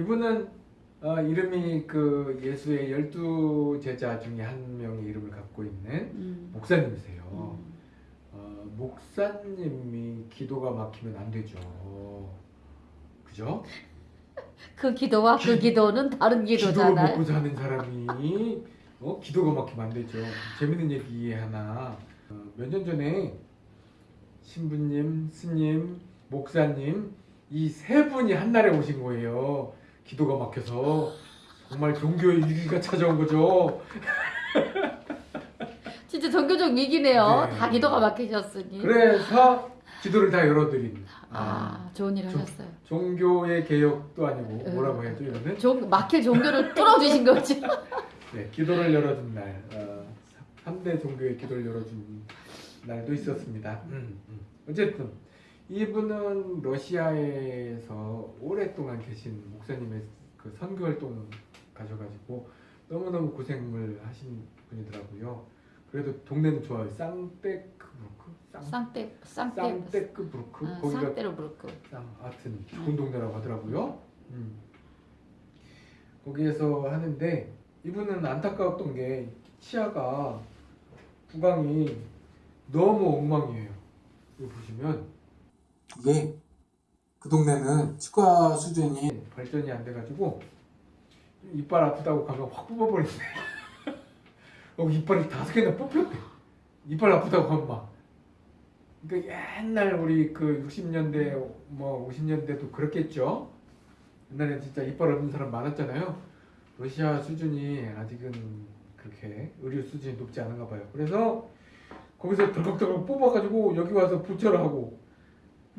아 이분은 어, 이름이 그 예수의 열두 제자 중에 한 명의 이름을 갖고 있는 음. 목사님이세요. 음. 어, 목사님이 기도가 막히면 안 되죠. 그죠? 그 기도와 그 기도는 다른 기도잖아요. 먹고 사는 사람이 어? 기도가 막히면 안 되죠. 재밌는 얘기 하나. 어, 몇년 전에 신부님, 스님, 목사님 이 세 분이 한 날에 오신 거예요. 기도가 막혀서 정말 종교의 위기가 찾아온 거죠. 진짜 종교적 위기네요. 네. 다 기도가 막히셨으니. 그래서 기도를 다 열어드린. 아, 좋은 일 좀- 하셨어요. 종교의 개혁도 아니고 음. 뭐라고 해야죠 이거는 종, 막힐 종교를 뚫어주신 거죠. 네, 기도를 열어준 날 어, 3대 종교의 기도를 열어준 날도 있었습니다 음, 음. 어쨌든 이분은 러시아에서 오랫동안 계신 목사님의 그 선교 활동 가셔가지고 너무너무 고생을 하신 분이더라고요 그래도 동네는 좋아요 쌍떼크브루크 쌍, 쌍떼, 쌍떼, 쌍떼크브루크 아, 거기가 쌍떼로브르크. 쌍 하여튼 좋은 동네라고 하더라고요. 음. 거기에서 하는데 이분은 안타까웠던 게 치아가 구강이 너무 엉망이에요. 이거 보시면 이게 그 동네는 치과 수준이 발전이 안 돼가지고 이빨 아프다고 가면 확 뽑아버린대. 어, 이빨이 다섯 개나 뽑혔대. 이빨 아프다고 가면 막. 그러니까 옛날 우리 그 60년대 뭐 50년대도 그렇겠죠. 옛날에 진짜 이빨 없는 사람 많았잖아요. 러시아 수준이 아직은 그렇게 의료 수준이 높지 않은가 봐요. 그래서 거기서 덜컥덜컥 뽑아가지고 여기 와서 부처를 하고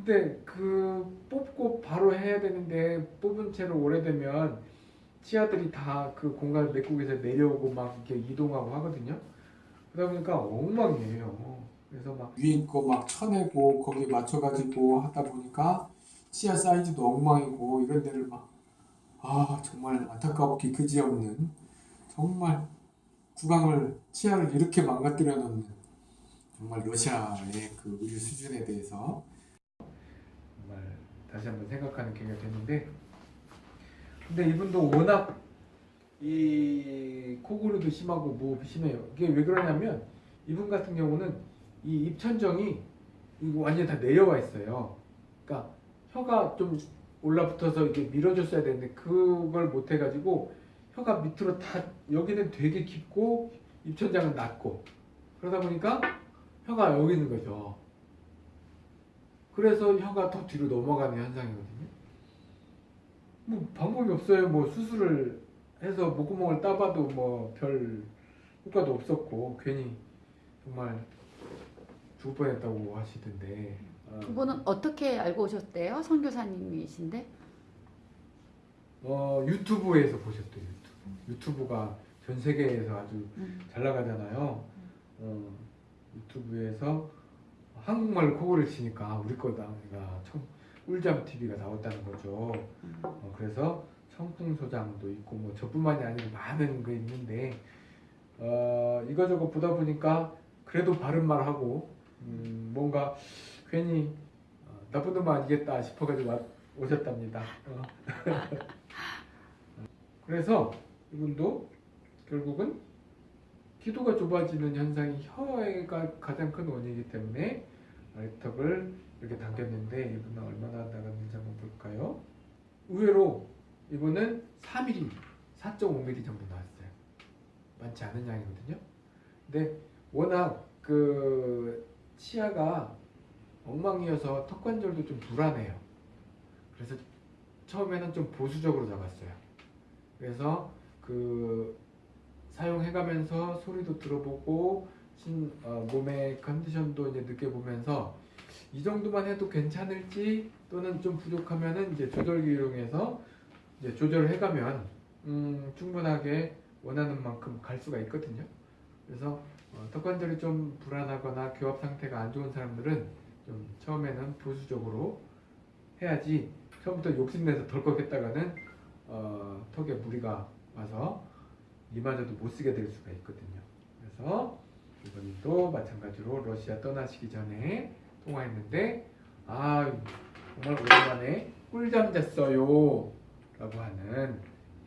근데 그 뽑고 바로 해야 되는데 뽑은 채로 오래되면 치아들이 다 그 공간 맥국에서 내려오고 막 이렇게 이동하고 하거든요. 그러다 보니까 엉망이에요. 그래서 막 위에 거 막 쳐내고 거기 맞춰가지고 하다 보니까 치아 사이즈도 엉망이고 이런 데를 막 아 정말 안타깝게 그지없는 정말 구강을 치아를 이렇게 망가뜨려 놓는 정말 러시아의 그 의료 수준에 대해서 다시 한번 생각하는 계기가 됐는데 근데 이분도 워낙 이 코골이도 심하고 뭐 심해요. 이게 왜 그러냐면 이분 같은 경우는 이 입천정이 이거 완전 다 내려와 있어요. 그러니까 혀가 좀 올라붙어서 이게 밀어줬어야 되는데 그걸 못 해가지고 혀가 밑으로 다 여기는 되게 깊고 입천장은 낮고 그러다 보니까 혀가 여기 있는 거죠. 그래서 혀가 더 뒤로 넘어가는 현상이거든요. 뭐 방법이 없어요. 뭐 수술을 해서 목구멍을 따봐도 뭐 별 효과도 없었고 괜히 정말 죽을 뻔했다고 하시던데. 어, 그분은 어떻게 알고 오셨대요? 선교사님이신데? 어 유튜브에서 보셨대요. 유튜브. 유튜브가 전 세계에서 아주 음. 잘 나가잖아요. 어, 유튜브에서 한국말로 코골이를 치니까 우리 거다. 우리가 청, 꿀잠 TV가 나왔다는 거죠. 음. 어, 그래서 청풍소장도 있고 뭐 저뿐만이 아니고 많은 거 있는데 어, 이거저거 보다 보니까 그래도 바른 말 하고 음, 뭔가 괜히 어, 나쁜 놈 아니겠다 싶어가지고 와- 오셨답니다. 어. 그래서 이분도 결국은 기도가 좁아지는 현상이 혀가 가장 큰 원인이기 때문에 아래턱을 이렇게 당겼는데 이분은 얼마나 나갔는지 한번 볼까요? 의외로 이분은 3mm, 4.5mm 정도 나왔어요. 많지 않은 양이거든요. 근데 워낙 그 치아가 엉망이어서 턱 관절도 좀 불안해요. 그래서 처음에는 좀 보수적으로 잡았어요. 그래서 그 사용해가면서 소리도 들어보고 신, 어, 몸의 컨디션도 이제 느껴보면서 이 정도만 해도 괜찮을지 또는 좀 부족하면은 이제 조절기 이용해서 이제 조절을 해가면 음, 충분하게 원하는 만큼 갈 수가 있거든요. 그래서 어, 턱 관절이 좀 불안하거나 교합 상태가 안 좋은 사람들은 좀 처음에는 보수적으로 해야지 처음부터 욕심내서 덜컥 했다가는 어, 턱에 무리가 와서 이마저도 못 쓰게 될 수가 있거든요. 그래서 이분도 마찬가지로 러시아 떠나시기 전에 통화했는데 아 정말 오랜만에 꿀잠 잤어요. 라고 하는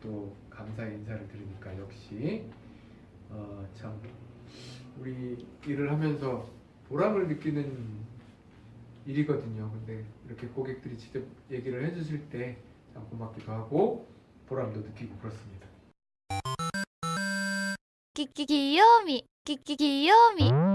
또 감사의 인사를 드리니까 역시 어, 참 우리 일을 하면서 보람을 느끼는 일이거든요. 근데 이렇게 고객들이 직접 얘기를 해주실 때 참 고맙기도 하고 보람도 느끼고 그렇습니다. 끼끼 귀요미 きききよみ